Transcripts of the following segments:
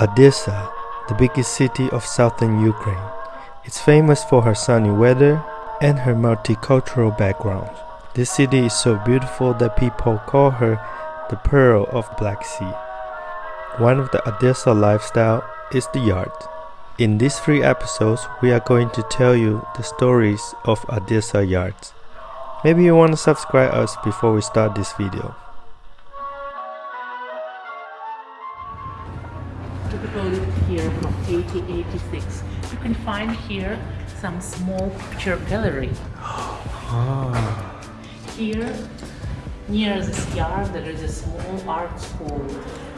Odessa, the biggest city of southern Ukraine. It's famous for her sunny weather and her multicultural background. This city is so beautiful that people call her the Pearl of Black Sea. One of the Odessa lifestyle is the yard. In these three episodes, we are going to tell you the stories of Odessa yards. Maybe you want to subscribe us before we start this video. lived here from 1886. You can find here some small picture gallery. Here, near this yard, there is a small art school.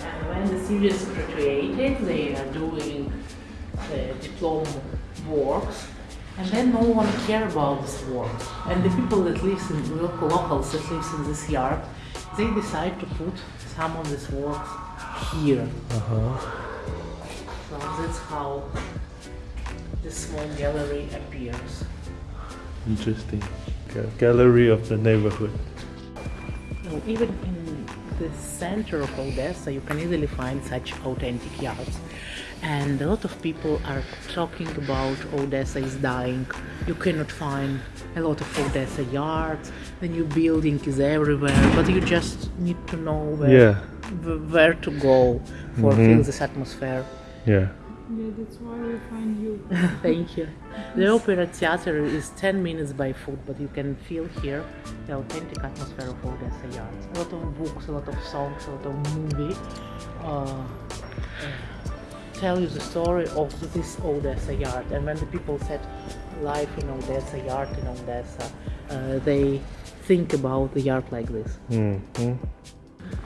And when the students graduated, they are doing the diploma works. And then no one care about this work. And the people that lives in local locals that lives in this yard, they decide to put some of these works here. Uh-huh. So that's how the small gallery appears. Interesting. Gallery of the neighborhood. Even in the center of Odessa, you can easily find such authentic yards. And a lot of people are talking about Odessa is dying. You cannot find a lot of Odessa yards. The new building is everywhere, but you just need to know where, Yeah. where to go for mm-hmm. feel this atmosphere. Yeah. Yeah, that's why we find you. Thank you. The Opera Theater is 10 minutes by foot, but you can feel here the authentic atmosphere of Odessa yards. A lot of books, a lot of songs, a lot of movie uh, uh, tell you the story of this Odessa yard. And when the people said life in Odessa, yard in Odessa, uh, they think about the yard like this. hmm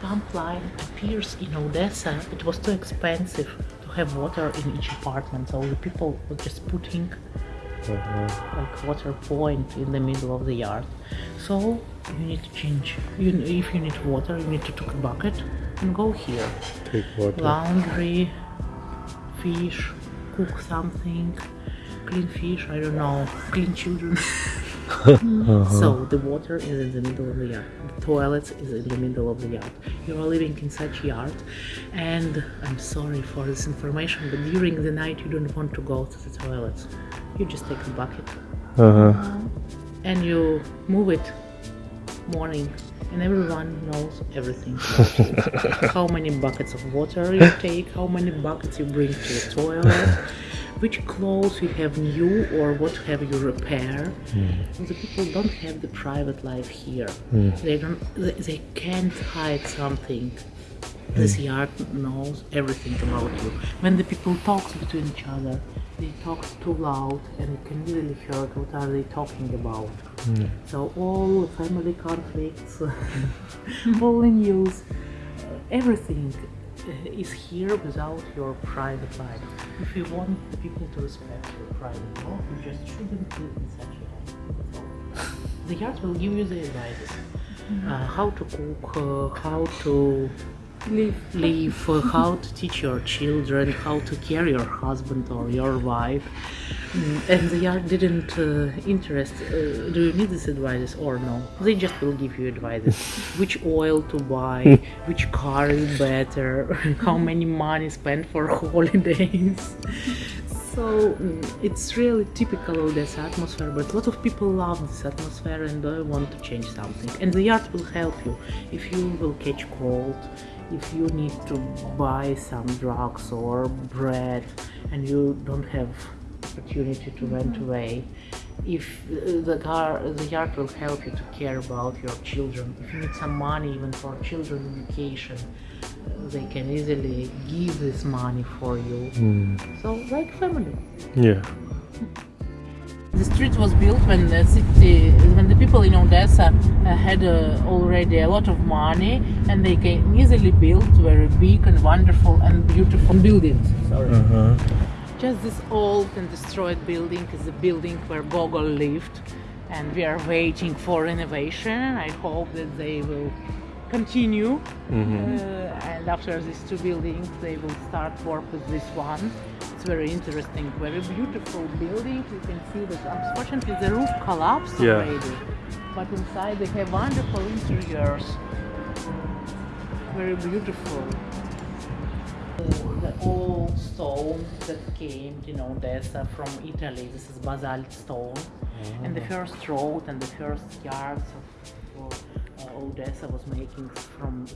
Pump line appears in Odessa. It was too expensive to have water in each apartment, so the people were just putting uh-huh. like water point in the middle of the yard. So you need to change. You, if you need water, you need to take a bucket and go here. Take water. Laundry, fish, cook something, clean fish. I don't know, clean children. So the water is in the middle of the yard. The toilets is in the middle of the yard. You are living in such yard, and I'm sorry for this information, but during the night you don't want to go to the toilets. You just take a bucket Uh-huh. and you move it morning, and everyone knows everything. how many buckets of water you take, how many buckets you bring to the toilet. Which clothes you have new or what have you repair? Hmm. The people don't have the private life here. Hmm. They don't. They, they can't hide something. Hmm. This yard knows everything about you. When the people talk between each other, they talk too loud and you can really hear what are they talking about. So all family conflicts, all the news, everything is here without your private life. If you want people to respect your private life, you just shouldn't live in such a yard. The yard will give you the advice. Uh, how to cook, uh, how to Live. live, uh, how to teach your children, how to care your husband or your wife. Mm, And the yard didn't uh, interest. Uh, do you need this advice or no? They just will give you advices. which oil to buy, which car is better, how many money spent for holidays. So mm, it's really typical of this atmosphere, but a lot of people love this atmosphere and they want to change something. And the art will help you if you will catch cold, if you need to buy some drugs or bread and you don't have opportunity to rent away. If uh, the car, the yard will help you to care about your children. If you need some money even for children vacation, uh, they can easily give this money for you. So like family. Yeah. The street was built when the city, when the people in Odessa uh, had uh, already a lot of money, and they can easily build very big and wonderful and beautiful buildings. Sorry. Uh-huh. Just this old and destroyed building is the building where Gogol lived, and we are waiting for renovation. I hope that they will continue, uh, and after these two buildings, they will start work with this one. It's very interesting, very beautiful building. You can see that unfortunately the roof collapsed Yeah. already, but inside they have wonderful interiors. Very beautiful. The old stone that came in Odessa from Italy. This is basalt stone, and the first road and the first yards of uh, Odessa was making from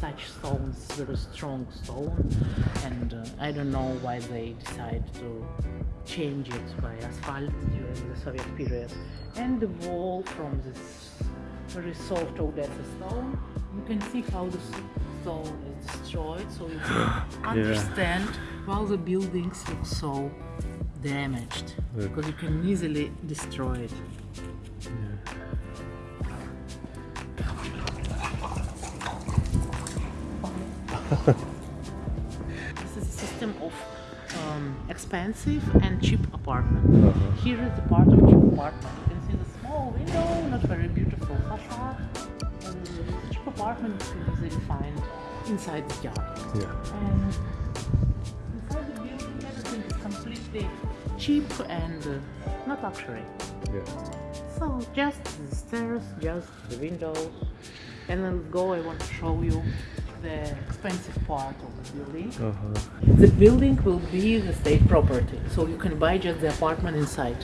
such stones, very strong stone, and uh, I don't know why they decided to change it by asphalt during the Soviet period. And the wall from this very soft Odessa stone, you can see how the stone is destroyed, so you can understand why the buildings look so damaged, because you can easily destroy it. This is a system of um, expensive and cheap apartment. Here is the part of cheap apartment. You can see the small window, not very beautiful facade. And the cheap apartment you can easily find inside the yard. Yeah. And inside the building, everything is completely cheap and uh, not luxury. Yeah. So just the stairs, just the windows, and then go. I want to show you the expensive part of the building. Uh-huh. The building will be the state property, so you can buy just the apartment inside.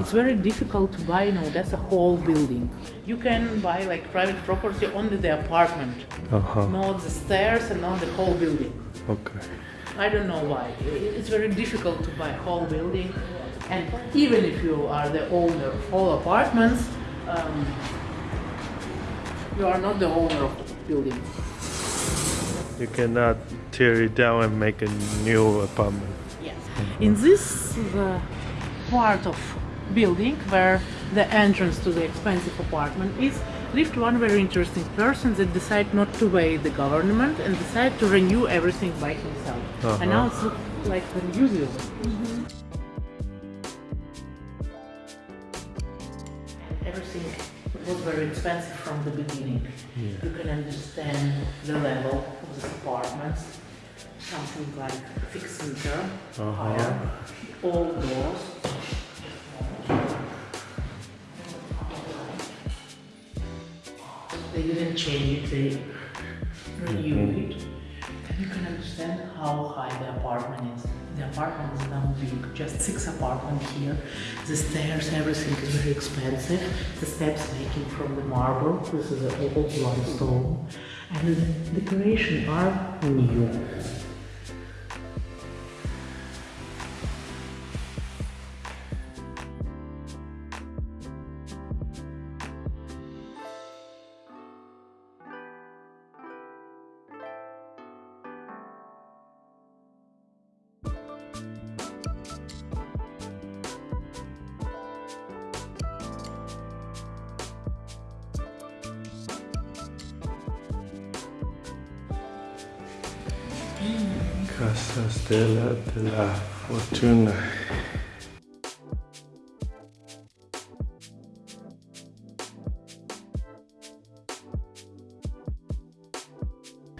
It's very difficult to buy, you know, that's a whole building. You can buy like private property only the apartment, Uh-huh. not the stairs and not the whole building. Okay. I don't know why. It's very difficult to buy a whole building, and even if you are the owner of all apartments, um, you are not the owner of the building. You cannot tear it down and make a new apartment. Yes. In this the part of building where the entrance to the expensive apartment is, lived one very interesting person that decided not to obey the government and decided to renew everything by himself. Uh-huh. And now it's look like very usable. Mm-hmm. Everything was very expensive from the beginning. You can understand the level of the apartments. Something like six meter uh-huh. higher, all doors. They didn't change it, they mm-hmm. renewed it. You can understand how high the apartment is. The apartment is now big, just six apartments here. The stairs, everything is very expensive. The steps making from the marble. This is an old limestone. And the decoration are new. Casa Stella della Fortuna.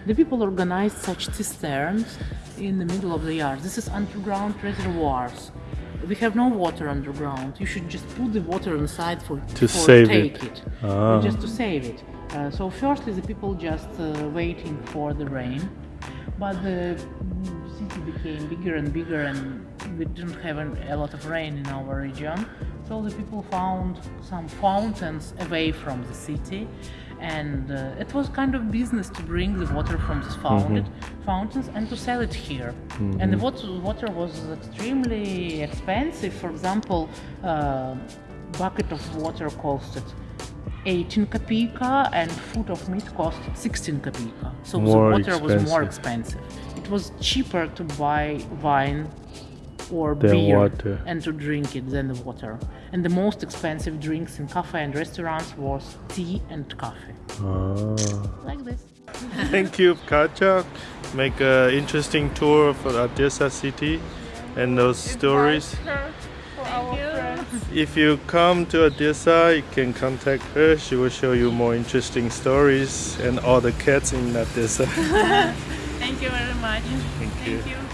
The people organized such cisterns in the middle of the yard. This is underground reservoirs. We have no water underground. You should just put the water inside for To for save take it. it, Ah. just to save it. Uh, so firstly, the people just uh, waiting for the rain, but the became bigger and bigger, and we didn't have a lot of rain in our region. So the people found some fountains away from the city, and uh, it was kind of business to bring the water from these fountain, fountains and to sell it here. And the water, water was extremely expensive. For example, uh, bucket of water costed 18 kapika and foot of meat cost 16 kapika. So More the water was more expensive. expensive. It was cheaper to buy wine or Than beer water. and to drink it than the water. And the most expensive drinks in cafe and restaurants was tea and coffee. Ah. Like this. Thank you, Katja. Make an interesting tour for Odessa city and those stories. For our friends. If you come to Odessa, you can contact her. She will show you more interesting stories and all the cats in Odessa. Thank you very much. Thank you. Thank you.